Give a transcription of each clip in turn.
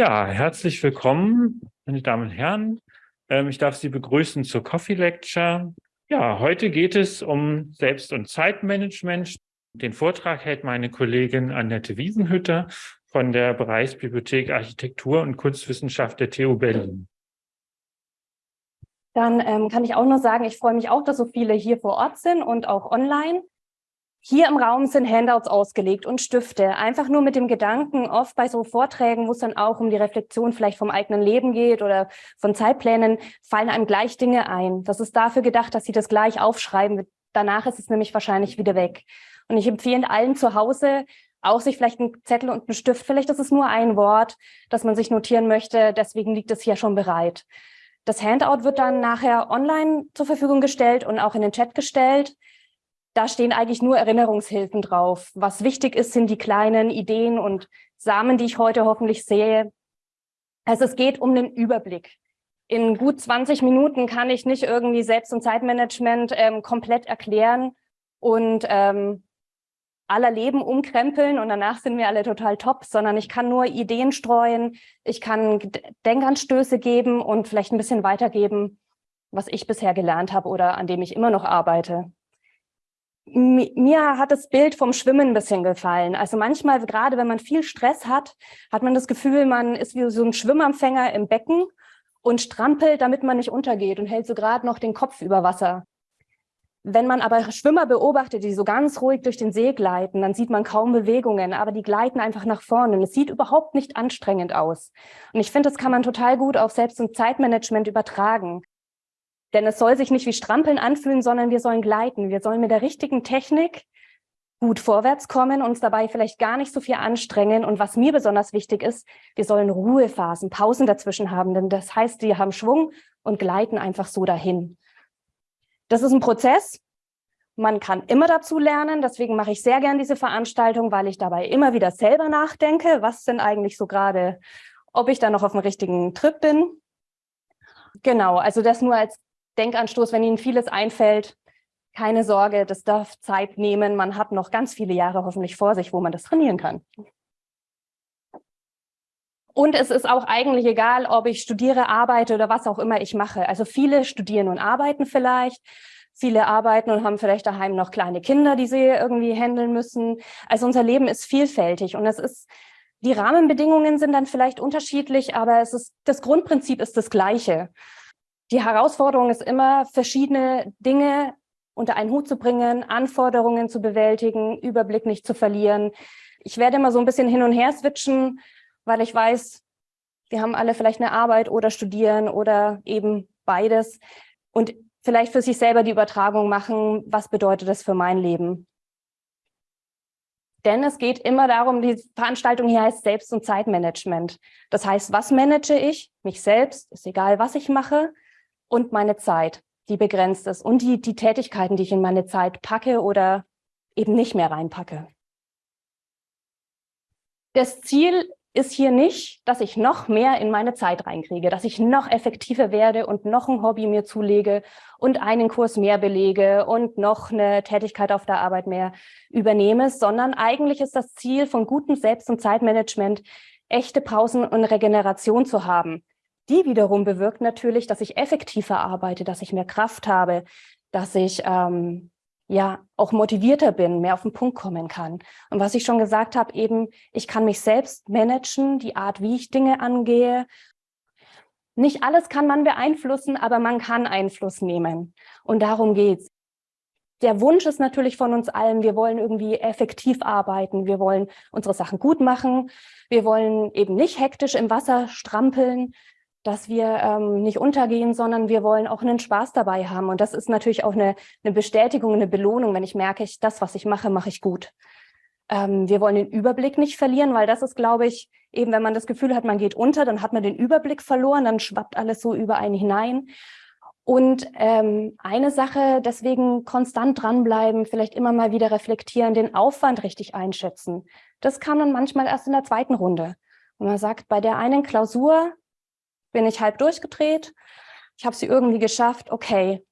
Ja, herzlich willkommen, meine Damen und Herren. Ähm, ich darf Sie begrüßen zur Coffee Lecture. Ja, heute geht es um Selbst- und Zeitmanagement. Den Vortrag hält meine Kollegin Annette Wiesenhütter von der Bereichsbibliothek Architektur und Kunstwissenschaft der TU Berlin. Dann ähm, kann ich auch nur sagen, ich freue mich auch, dass so viele hier vor Ort sind und auch online. Hier im Raum sind Handouts ausgelegt und Stifte, einfach nur mit dem Gedanken, oft bei so Vorträgen, wo es dann auch um die Reflexion vielleicht vom eigenen Leben geht oder von Zeitplänen, fallen einem gleich Dinge ein. Das ist dafür gedacht, dass Sie das gleich aufschreiben. Danach ist es nämlich wahrscheinlich wieder weg. Und ich empfehle allen zu Hause, auch sich vielleicht einen Zettel und einen Stift, vielleicht ist es nur ein Wort, das man sich notieren möchte, deswegen liegt es hier schon bereit. Das Handout wird dann nachher online zur Verfügung gestellt und auch in den Chat gestellt. Da stehen eigentlich nur Erinnerungshilfen drauf. Was wichtig ist, sind die kleinen Ideen und Samen, die ich heute hoffentlich sehe. Also es geht um den Überblick. In gut 20 Minuten kann ich nicht irgendwie Selbst- und Zeitmanagement ähm, komplett erklären und ähm, aller Leben umkrempeln und danach sind wir alle total top, sondern ich kann nur Ideen streuen, ich kann Denkanstöße geben und vielleicht ein bisschen weitergeben, was ich bisher gelernt habe oder an dem ich immer noch arbeite. Mir hat das Bild vom Schwimmen ein bisschen gefallen. Also manchmal, gerade wenn man viel Stress hat, hat man das Gefühl, man ist wie so ein Schwimmempfänger im Becken und strampelt, damit man nicht untergeht und hält so gerade noch den Kopf über Wasser. Wenn man aber Schwimmer beobachtet, die so ganz ruhig durch den See gleiten, dann sieht man kaum Bewegungen, aber die gleiten einfach nach vorne und es sieht überhaupt nicht anstrengend aus. Und ich finde, das kann man total gut auf Selbst- und Zeitmanagement übertragen. Denn es soll sich nicht wie Strampeln anfühlen, sondern wir sollen gleiten. Wir sollen mit der richtigen Technik gut vorwärts kommen, uns dabei vielleicht gar nicht so viel anstrengen. Und was mir besonders wichtig ist, wir sollen Ruhephasen, Pausen dazwischen haben, denn das heißt, wir haben Schwung und gleiten einfach so dahin. Das ist ein Prozess. Man kann immer dazu lernen. Deswegen mache ich sehr gern diese Veranstaltung, weil ich dabei immer wieder selber nachdenke, was denn eigentlich so gerade, ob ich da noch auf dem richtigen Trip bin. Genau, also das nur als Denkanstoß, wenn Ihnen vieles einfällt. Keine Sorge, das darf Zeit nehmen. Man hat noch ganz viele Jahre hoffentlich vor sich, wo man das trainieren kann. Und es ist auch eigentlich egal, ob ich studiere, arbeite oder was auch immer ich mache. Also viele studieren und arbeiten vielleicht. Viele arbeiten und haben vielleicht daheim noch kleine Kinder, die sie irgendwie handeln müssen. Also unser Leben ist vielfältig und es ist, die Rahmenbedingungen sind dann vielleicht unterschiedlich, aber es ist, das Grundprinzip ist das gleiche. Die Herausforderung ist immer, verschiedene Dinge unter einen Hut zu bringen, Anforderungen zu bewältigen, Überblick nicht zu verlieren. Ich werde immer so ein bisschen hin und her switchen, weil ich weiß, wir haben alle vielleicht eine Arbeit oder studieren oder eben beides und vielleicht für sich selber die Übertragung machen, was bedeutet das für mein Leben. Denn es geht immer darum, die Veranstaltung hier heißt Selbst- und Zeitmanagement. Das heißt, was manage ich? Mich selbst, ist egal, was ich mache, und meine Zeit, die begrenzt ist und die, die Tätigkeiten, die ich in meine Zeit packe oder eben nicht mehr reinpacke. Das Ziel ist hier nicht, dass ich noch mehr in meine Zeit reinkriege, dass ich noch effektiver werde und noch ein Hobby mir zulege und einen Kurs mehr belege und noch eine Tätigkeit auf der Arbeit mehr übernehme, sondern eigentlich ist das Ziel von gutem Selbst- und Zeitmanagement, echte Pausen und Regeneration zu haben. Die wiederum bewirkt natürlich, dass ich effektiver arbeite, dass ich mehr Kraft habe, dass ich ähm, ja auch motivierter bin, mehr auf den Punkt kommen kann. Und was ich schon gesagt habe, eben, ich kann mich selbst managen, die Art, wie ich Dinge angehe. Nicht alles kann man beeinflussen, aber man kann Einfluss nehmen. Und darum geht's. Der Wunsch ist natürlich von uns allen, wir wollen irgendwie effektiv arbeiten, wir wollen unsere Sachen gut machen, wir wollen eben nicht hektisch im Wasser strampeln, dass wir ähm, nicht untergehen, sondern wir wollen auch einen Spaß dabei haben. Und das ist natürlich auch eine, eine Bestätigung, eine Belohnung, wenn ich merke, ich, das, was ich mache, mache ich gut. Ähm, wir wollen den Überblick nicht verlieren, weil das ist, glaube ich, eben wenn man das Gefühl hat, man geht unter, dann hat man den Überblick verloren, dann schwappt alles so über einen hinein. Und ähm, eine Sache, deswegen konstant dranbleiben, vielleicht immer mal wieder reflektieren, den Aufwand richtig einschätzen. Das kann man manchmal erst in der zweiten Runde. Und man sagt, bei der einen Klausur bin ich halb durchgedreht. Ich habe sie irgendwie geschafft. Okay,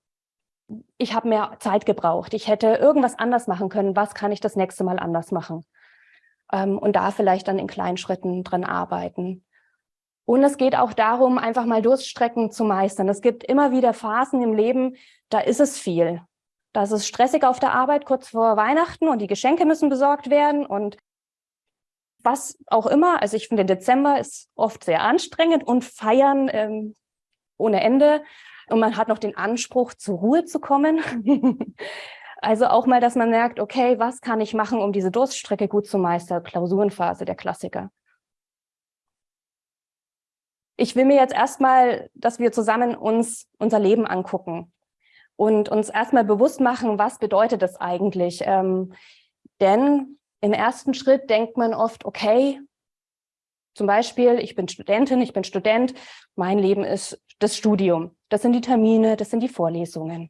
ich habe mehr Zeit gebraucht. Ich hätte irgendwas anders machen können. Was kann ich das nächste Mal anders machen? Ähm, und da vielleicht dann in kleinen Schritten dran arbeiten. Und es geht auch darum, einfach mal Durststrecken zu meistern. Es gibt immer wieder Phasen im Leben, da ist es viel. Da ist es stressig auf der Arbeit kurz vor Weihnachten und die Geschenke müssen besorgt werden und was auch immer. Also ich finde, Dezember ist oft sehr anstrengend und feiern ähm, ohne Ende. Und man hat noch den Anspruch, zur Ruhe zu kommen. also auch mal, dass man merkt, okay, was kann ich machen, um diese Durststrecke gut zu meistern? Klausurenphase, der Klassiker. Ich will mir jetzt erstmal, dass wir zusammen uns unser Leben angucken und uns erstmal bewusst machen, was bedeutet das eigentlich? Ähm, denn im ersten Schritt denkt man oft, okay, zum Beispiel, ich bin Studentin, ich bin Student, mein Leben ist das Studium. Das sind die Termine, das sind die Vorlesungen.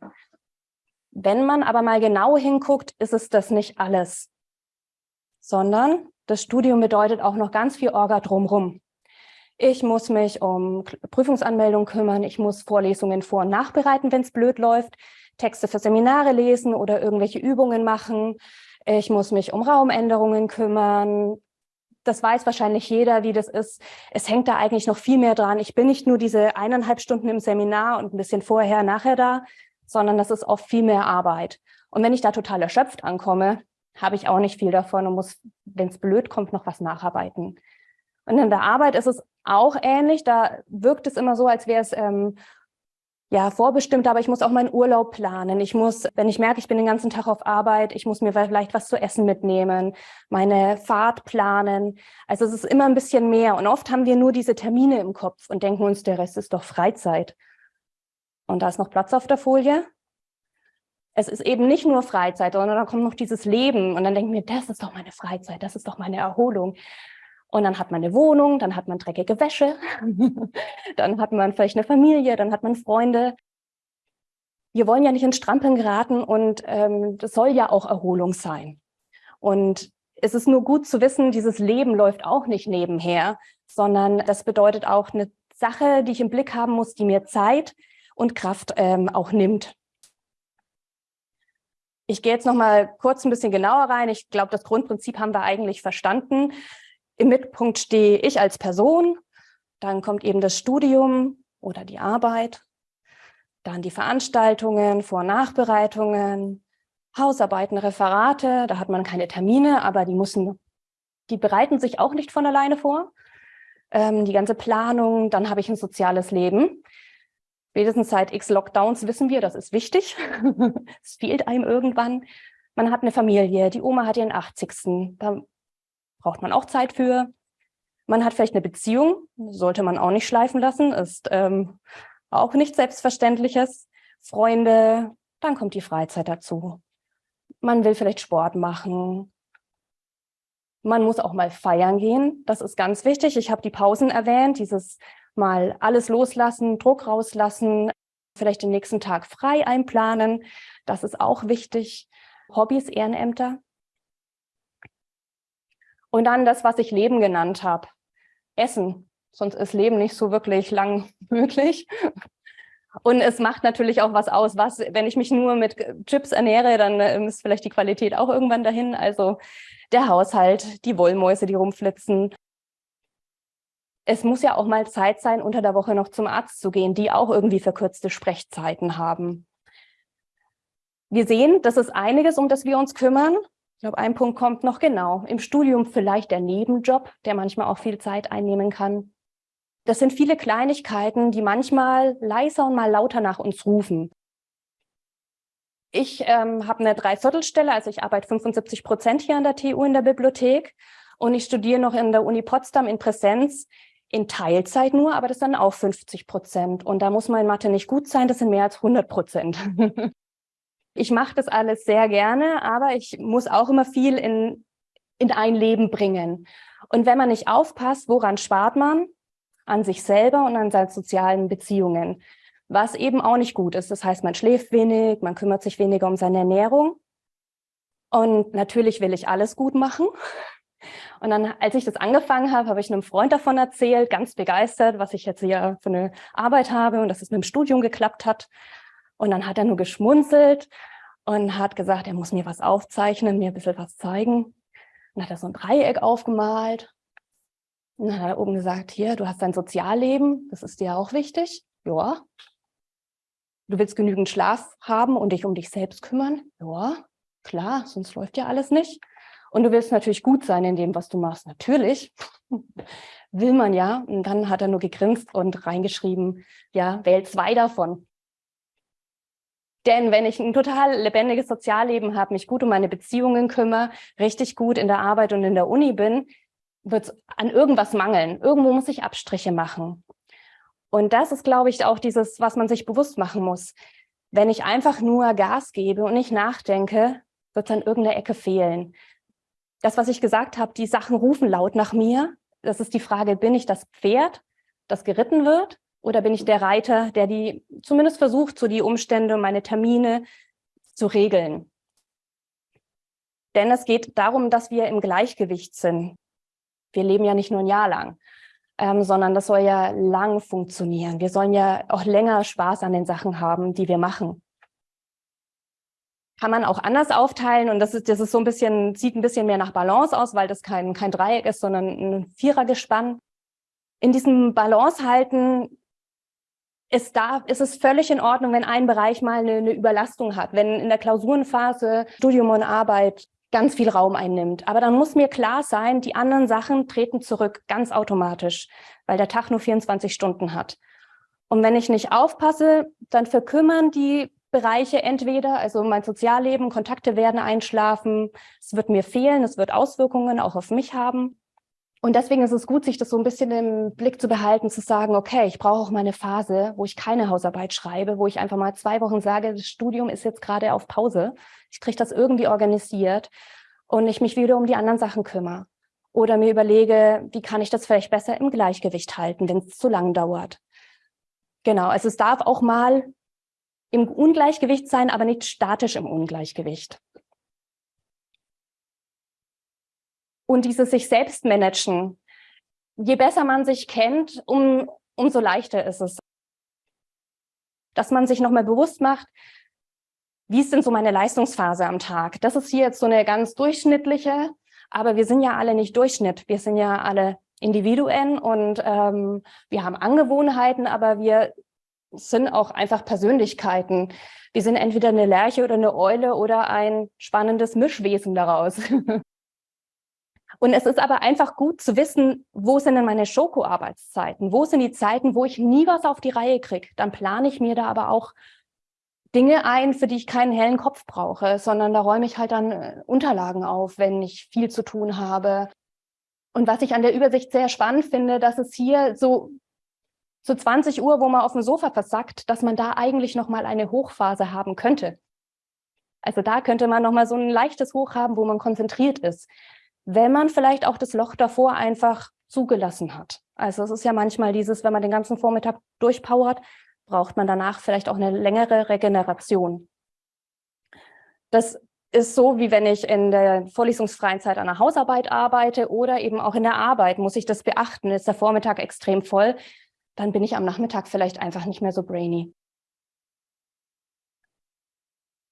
Wenn man aber mal genau hinguckt, ist es das nicht alles, sondern das Studium bedeutet auch noch ganz viel Orga drumherum. Ich muss mich um Prüfungsanmeldung kümmern, ich muss Vorlesungen vor- und nachbereiten, wenn es blöd läuft, Texte für Seminare lesen oder irgendwelche Übungen machen. Ich muss mich um Raumänderungen kümmern. Das weiß wahrscheinlich jeder, wie das ist. Es hängt da eigentlich noch viel mehr dran. Ich bin nicht nur diese eineinhalb Stunden im Seminar und ein bisschen vorher, nachher da, sondern das ist oft viel mehr Arbeit. Und wenn ich da total erschöpft ankomme, habe ich auch nicht viel davon und muss, wenn es blöd kommt, noch was nacharbeiten. Und in der Arbeit ist es auch ähnlich. Da wirkt es immer so, als wäre es ähm, ja vorbestimmt, aber ich muss auch meinen Urlaub planen. Ich muss, wenn ich merke, ich bin den ganzen Tag auf Arbeit, ich muss mir vielleicht was zu essen mitnehmen, meine Fahrt planen. Also es ist immer ein bisschen mehr. Und oft haben wir nur diese Termine im Kopf und denken uns, der Rest ist doch Freizeit. Und da ist noch Platz auf der Folie. Es ist eben nicht nur Freizeit, sondern da kommt noch dieses Leben. Und dann denken wir, das ist doch meine Freizeit, das ist doch meine Erholung. Und dann hat man eine Wohnung, dann hat man dreckige Wäsche, dann hat man vielleicht eine Familie, dann hat man Freunde. Wir wollen ja nicht in Strampeln geraten und ähm, das soll ja auch Erholung sein. Und es ist nur gut zu wissen, dieses Leben läuft auch nicht nebenher, sondern das bedeutet auch eine Sache, die ich im Blick haben muss, die mir Zeit und Kraft ähm, auch nimmt. Ich gehe jetzt noch mal kurz ein bisschen genauer rein. Ich glaube, das Grundprinzip haben wir eigentlich verstanden. Im Mittelpunkt stehe ich als Person, dann kommt eben das Studium oder die Arbeit, dann die Veranstaltungen, Vor- und Nachbereitungen, Hausarbeiten, Referate, da hat man keine Termine, aber die müssen, die bereiten sich auch nicht von alleine vor. Ähm, die ganze Planung, dann habe ich ein soziales Leben. Spätestens seit x Lockdowns wissen wir, das ist wichtig. es fehlt einem irgendwann. Man hat eine Familie, die Oma hat ihren 80. Da braucht man auch Zeit für. Man hat vielleicht eine Beziehung, sollte man auch nicht schleifen lassen, ist ähm, auch nicht Selbstverständliches. Freunde, dann kommt die Freizeit dazu. Man will vielleicht Sport machen. Man muss auch mal feiern gehen, das ist ganz wichtig. Ich habe die Pausen erwähnt, dieses mal alles loslassen, Druck rauslassen, vielleicht den nächsten Tag frei einplanen. Das ist auch wichtig. Hobbys, Ehrenämter, und dann das, was ich Leben genannt habe. Essen. Sonst ist Leben nicht so wirklich lang möglich. Und es macht natürlich auch was aus, was, wenn ich mich nur mit Chips ernähre, dann ähm, ist vielleicht die Qualität auch irgendwann dahin. Also der Haushalt, die Wollmäuse, die rumflitzen. Es muss ja auch mal Zeit sein, unter der Woche noch zum Arzt zu gehen, die auch irgendwie verkürzte Sprechzeiten haben. Wir sehen, das ist einiges, um das wir uns kümmern. Ich glaube, ein Punkt kommt noch genau. Im Studium vielleicht der Nebenjob, der manchmal auch viel Zeit einnehmen kann. Das sind viele Kleinigkeiten, die manchmal leiser und mal lauter nach uns rufen. Ich ähm, habe eine Dreiviertelstelle, also ich arbeite 75 Prozent hier an der TU in der Bibliothek und ich studiere noch in der Uni Potsdam in Präsenz, in Teilzeit nur, aber das sind auch 50 Prozent. Und da muss mein Mathe nicht gut sein, das sind mehr als 100 Prozent. Ich mache das alles sehr gerne, aber ich muss auch immer viel in, in ein Leben bringen. Und wenn man nicht aufpasst, woran spart man? An sich selber und an seinen sozialen Beziehungen. Was eben auch nicht gut ist. Das heißt, man schläft wenig, man kümmert sich weniger um seine Ernährung. Und natürlich will ich alles gut machen. Und dann, als ich das angefangen habe, habe ich einem Freund davon erzählt, ganz begeistert, was ich jetzt hier für eine Arbeit habe und dass es mit dem Studium geklappt hat. Und dann hat er nur geschmunzelt und hat gesagt, er muss mir was aufzeichnen, mir ein bisschen was zeigen. Dann hat er so ein Dreieck aufgemalt. Und dann hat er oben gesagt, hier, du hast dein Sozialleben, das ist dir auch wichtig. Ja. Du willst genügend Schlaf haben und dich um dich selbst kümmern. Ja, klar, sonst läuft ja alles nicht. Und du willst natürlich gut sein in dem, was du machst. Natürlich will man ja. Und dann hat er nur gegrinst und reingeschrieben, ja, wähl zwei davon. Denn wenn ich ein total lebendiges Sozialleben habe, mich gut um meine Beziehungen kümmere, richtig gut in der Arbeit und in der Uni bin, wird es an irgendwas mangeln. Irgendwo muss ich Abstriche machen. Und das ist, glaube ich, auch dieses, was man sich bewusst machen muss. Wenn ich einfach nur Gas gebe und nicht nachdenke, wird es an irgendeiner Ecke fehlen. Das, was ich gesagt habe, die Sachen rufen laut nach mir. Das ist die Frage, bin ich das Pferd, das geritten wird? Oder bin ich der Reiter, der die zumindest versucht, so die Umstände, meine Termine zu regeln? Denn es geht darum, dass wir im Gleichgewicht sind. Wir leben ja nicht nur ein Jahr lang, ähm, sondern das soll ja lang funktionieren. Wir sollen ja auch länger Spaß an den Sachen haben, die wir machen. Kann man auch anders aufteilen und das ist, das ist so ein bisschen, sieht ein bisschen mehr nach Balance aus, weil das kein, kein Dreieck ist, sondern ein Vierergespann. In diesem Balance halten ist, da, ist es völlig in Ordnung, wenn ein Bereich mal eine, eine Überlastung hat, wenn in der Klausurenphase Studium und Arbeit ganz viel Raum einnimmt. Aber dann muss mir klar sein, die anderen Sachen treten zurück, ganz automatisch, weil der Tag nur 24 Stunden hat. Und wenn ich nicht aufpasse, dann verkümmern die Bereiche entweder, also mein Sozialleben, Kontakte werden einschlafen, es wird mir fehlen, es wird Auswirkungen auch auf mich haben. Und deswegen ist es gut, sich das so ein bisschen im Blick zu behalten, zu sagen, okay, ich brauche auch mal eine Phase, wo ich keine Hausarbeit schreibe, wo ich einfach mal zwei Wochen sage, das Studium ist jetzt gerade auf Pause. Ich kriege das irgendwie organisiert und ich mich wieder um die anderen Sachen kümmere. Oder mir überlege, wie kann ich das vielleicht besser im Gleichgewicht halten, wenn es zu lang dauert. Genau, also es darf auch mal im Ungleichgewicht sein, aber nicht statisch im Ungleichgewicht. Und dieses sich selbst managen. Je besser man sich kennt, um, umso leichter ist es. Dass man sich nochmal bewusst macht, wie ist denn so meine Leistungsphase am Tag? Das ist hier jetzt so eine ganz durchschnittliche, aber wir sind ja alle nicht Durchschnitt. Wir sind ja alle Individuen und ähm, wir haben Angewohnheiten, aber wir sind auch einfach Persönlichkeiten. Wir sind entweder eine Lerche oder eine Eule oder ein spannendes Mischwesen daraus. Und es ist aber einfach gut zu wissen, wo sind denn meine Schoko-Arbeitszeiten? Wo sind die Zeiten, wo ich nie was auf die Reihe kriege? Dann plane ich mir da aber auch Dinge ein, für die ich keinen hellen Kopf brauche, sondern da räume ich halt dann äh, Unterlagen auf, wenn ich viel zu tun habe. Und was ich an der Übersicht sehr spannend finde, dass es hier so zu 20 Uhr, wo man auf dem Sofa versackt, dass man da eigentlich noch mal eine Hochphase haben könnte. Also da könnte man noch mal so ein leichtes Hoch haben, wo man konzentriert ist wenn man vielleicht auch das Loch davor einfach zugelassen hat. Also es ist ja manchmal dieses, wenn man den ganzen Vormittag durchpowert, braucht man danach vielleicht auch eine längere Regeneration. Das ist so, wie wenn ich in der vorlesungsfreien Zeit an der Hausarbeit arbeite oder eben auch in der Arbeit, muss ich das beachten. Ist der Vormittag extrem voll, dann bin ich am Nachmittag vielleicht einfach nicht mehr so brainy.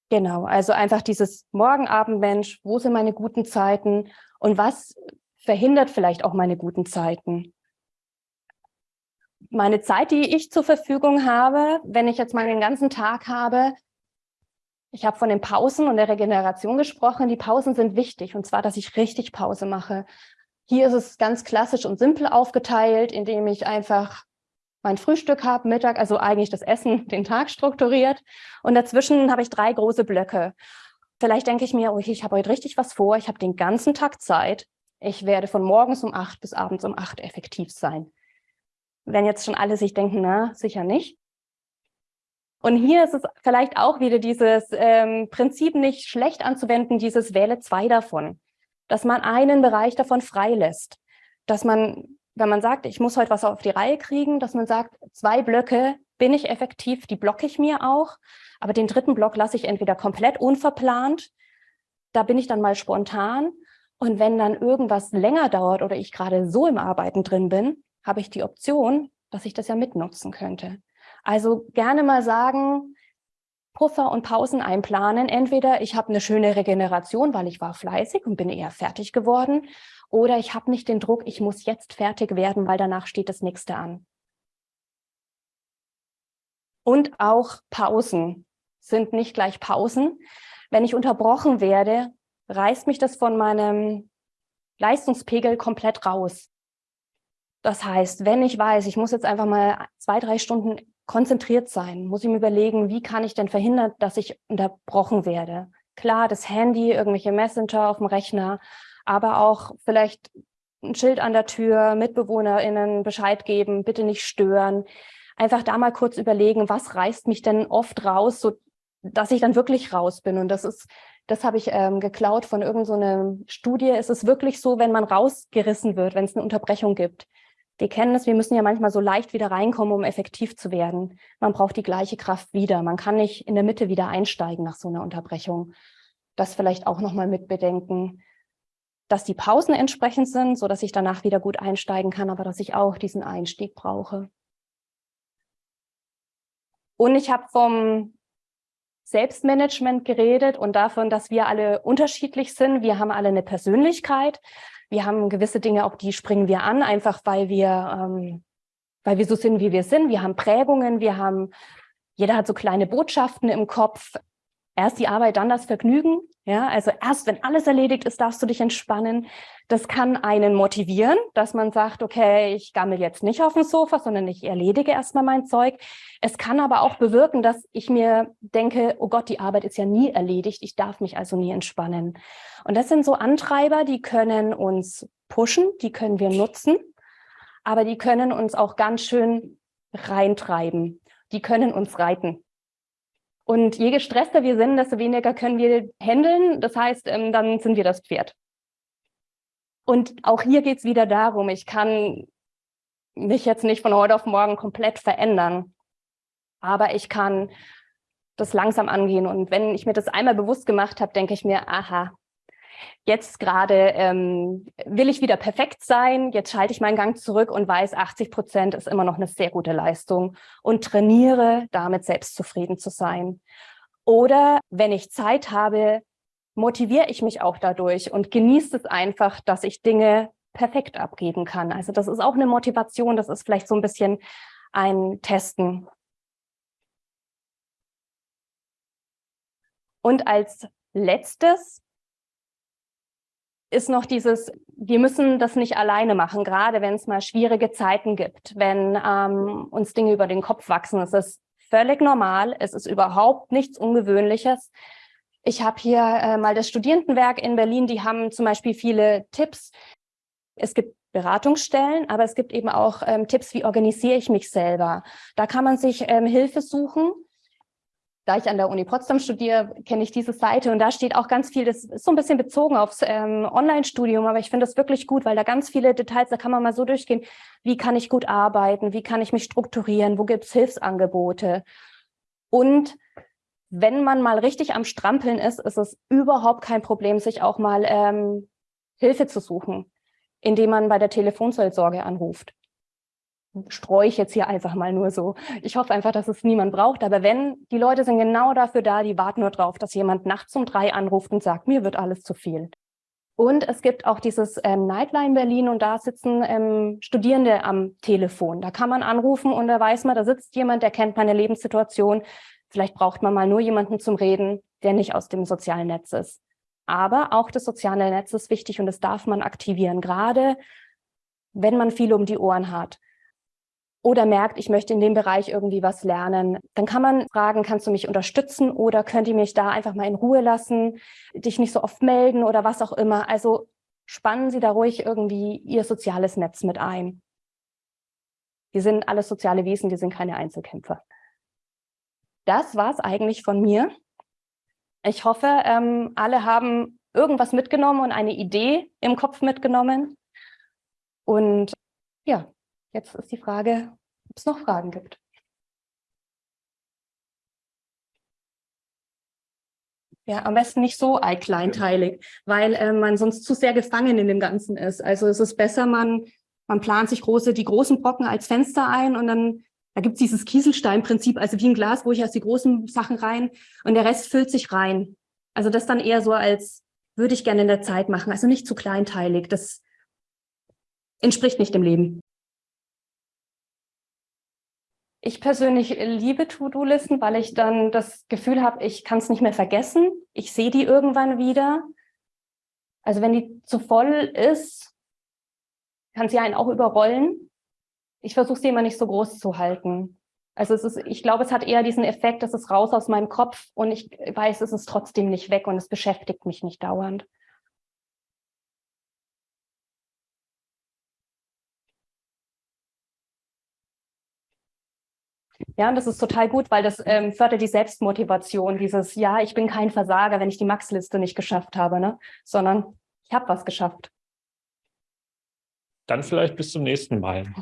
Genau, also einfach dieses Morgenabendmensch, wo sind meine guten Zeiten und was verhindert vielleicht auch meine guten Zeiten? Meine Zeit, die ich zur Verfügung habe, wenn ich jetzt mal den ganzen Tag habe, ich habe von den Pausen und der Regeneration gesprochen. Die Pausen sind wichtig und zwar, dass ich richtig Pause mache. Hier ist es ganz klassisch und simpel aufgeteilt, indem ich einfach mein Frühstück habe, Mittag, also eigentlich das Essen, den Tag strukturiert. Und dazwischen habe ich drei große Blöcke. Vielleicht denke ich mir, oh, ich habe heute richtig was vor, ich habe den ganzen Tag Zeit. Ich werde von morgens um acht bis abends um acht effektiv sein. Wenn jetzt schon alle sich denken, na, sicher nicht. Und hier ist es vielleicht auch wieder dieses ähm, Prinzip nicht schlecht anzuwenden, dieses wähle zwei davon. Dass man einen Bereich davon freilässt. Dass man, wenn man sagt, ich muss heute was auf die Reihe kriegen, dass man sagt, zwei Blöcke bin ich effektiv, die blocke ich mir auch. Aber den dritten Block lasse ich entweder komplett unverplant, da bin ich dann mal spontan. Und wenn dann irgendwas länger dauert oder ich gerade so im Arbeiten drin bin, habe ich die Option, dass ich das ja mitnutzen könnte. Also gerne mal sagen, Puffer und Pausen einplanen. Entweder ich habe eine schöne Regeneration, weil ich war fleißig und bin eher fertig geworden. Oder ich habe nicht den Druck, ich muss jetzt fertig werden, weil danach steht das nächste an. Und auch Pausen sind nicht gleich Pausen. Wenn ich unterbrochen werde, reißt mich das von meinem Leistungspegel komplett raus. Das heißt, wenn ich weiß, ich muss jetzt einfach mal zwei, drei Stunden konzentriert sein, muss ich mir überlegen, wie kann ich denn verhindern, dass ich unterbrochen werde. Klar, das Handy, irgendwelche Messenger auf dem Rechner, aber auch vielleicht ein Schild an der Tür, MitbewohnerInnen Bescheid geben, bitte nicht stören. Einfach da mal kurz überlegen, was reißt mich denn oft raus, so dass ich dann wirklich raus bin. Und das ist, das habe ich ähm, geklaut von irgendeiner so Studie. Es ist wirklich so, wenn man rausgerissen wird, wenn es eine Unterbrechung gibt, wir kennen es, wir müssen ja manchmal so leicht wieder reinkommen, um effektiv zu werden. Man braucht die gleiche Kraft wieder. Man kann nicht in der Mitte wieder einsteigen nach so einer Unterbrechung. Das vielleicht auch nochmal mit bedenken, dass die Pausen entsprechend sind, so dass ich danach wieder gut einsteigen kann, aber dass ich auch diesen Einstieg brauche. Und ich habe vom Selbstmanagement geredet und davon, dass wir alle unterschiedlich sind. Wir haben alle eine Persönlichkeit. Wir haben gewisse Dinge, auf die springen wir an, einfach weil wir, ähm, weil wir so sind, wie wir sind. Wir haben Prägungen, wir haben, jeder hat so kleine Botschaften im Kopf. Erst die Arbeit, dann das Vergnügen. Ja, also erst, wenn alles erledigt ist, darfst du dich entspannen. Das kann einen motivieren, dass man sagt, okay, ich gammel jetzt nicht auf dem Sofa, sondern ich erledige erstmal mein Zeug. Es kann aber auch bewirken, dass ich mir denke, oh Gott, die Arbeit ist ja nie erledigt, ich darf mich also nie entspannen. Und das sind so Antreiber, die können uns pushen, die können wir nutzen, aber die können uns auch ganz schön reintreiben. Die können uns reiten. Und je gestresster wir sind, desto weniger können wir handeln. Das heißt, ähm, dann sind wir das Pferd. Und auch hier geht es wieder darum, ich kann mich jetzt nicht von heute auf morgen komplett verändern, aber ich kann das langsam angehen. Und wenn ich mir das einmal bewusst gemacht habe, denke ich mir, aha, jetzt gerade ähm, will ich wieder perfekt sein, jetzt schalte ich meinen Gang zurück und weiß, 80 Prozent ist immer noch eine sehr gute Leistung und trainiere, damit selbstzufrieden zu sein. Oder wenn ich Zeit habe, motiviere ich mich auch dadurch und genieße es einfach, dass ich Dinge perfekt abgeben kann. Also das ist auch eine Motivation, das ist vielleicht so ein bisschen ein Testen. Und als letztes ist noch dieses, wir müssen das nicht alleine machen, gerade wenn es mal schwierige Zeiten gibt, wenn ähm, uns Dinge über den Kopf wachsen. Es ist völlig normal, es ist überhaupt nichts Ungewöhnliches. Ich habe hier äh, mal das Studierendenwerk in Berlin, die haben zum Beispiel viele Tipps. Es gibt Beratungsstellen, aber es gibt eben auch ähm, Tipps, wie organisiere ich mich selber. Da kann man sich ähm, Hilfe suchen. Da ich an der Uni Potsdam studiere, kenne ich diese Seite und da steht auch ganz viel, das ist so ein bisschen bezogen aufs ähm, Online-Studium, aber ich finde das wirklich gut, weil da ganz viele Details, da kann man mal so durchgehen, wie kann ich gut arbeiten, wie kann ich mich strukturieren, wo gibt es Hilfsangebote. Und wenn man mal richtig am Strampeln ist, ist es überhaupt kein Problem, sich auch mal ähm, Hilfe zu suchen, indem man bei der Telefonseelsorge anruft. Streue ich jetzt hier einfach mal nur so. Ich hoffe einfach, dass es niemand braucht. Aber wenn, die Leute sind genau dafür da, die warten nur drauf, dass jemand nachts um drei anruft und sagt, mir wird alles zu viel. Und es gibt auch dieses ähm, Nightline Berlin und da sitzen ähm, Studierende am Telefon. Da kann man anrufen und da weiß man, da sitzt jemand, der kennt meine Lebenssituation, Vielleicht braucht man mal nur jemanden zum Reden, der nicht aus dem sozialen Netz ist. Aber auch das soziale Netz ist wichtig und das darf man aktivieren, gerade wenn man viel um die Ohren hat oder merkt, ich möchte in dem Bereich irgendwie was lernen, dann kann man fragen, kannst du mich unterstützen oder könnt ihr mich da einfach mal in Ruhe lassen, dich nicht so oft melden oder was auch immer. Also spannen Sie da ruhig irgendwie Ihr soziales Netz mit ein. Wir sind alles soziale Wesen, wir sind keine Einzelkämpfer das war es eigentlich von mir. Ich hoffe, ähm, alle haben irgendwas mitgenommen und eine Idee im Kopf mitgenommen. Und ja, jetzt ist die Frage, ob es noch Fragen gibt. Ja, am besten nicht so kleinteilig, weil äh, man sonst zu sehr gefangen in dem Ganzen ist. Also es ist besser, man, man plant sich große, die großen Brocken als Fenster ein und dann da gibt es dieses Kieselsteinprinzip, also wie ein Glas, wo ich erst die großen Sachen rein und der Rest füllt sich rein. Also das dann eher so als würde ich gerne in der Zeit machen, also nicht zu kleinteilig. Das entspricht nicht dem Leben. Ich persönlich liebe To-Do-Listen, weil ich dann das Gefühl habe, ich kann es nicht mehr vergessen. Ich sehe die irgendwann wieder. Also wenn die zu voll ist, kann sie einen auch überrollen. Ich versuche sie immer nicht so groß zu halten. Also es ist, ich glaube, es hat eher diesen Effekt, dass es raus aus meinem Kopf und ich weiß, es ist trotzdem nicht weg und es beschäftigt mich nicht dauernd. Ja, und das ist total gut, weil das ähm, fördert die Selbstmotivation, dieses, ja, ich bin kein Versager, wenn ich die Max-Liste nicht geschafft habe, ne? sondern ich habe was geschafft. Dann vielleicht bis zum nächsten Mal.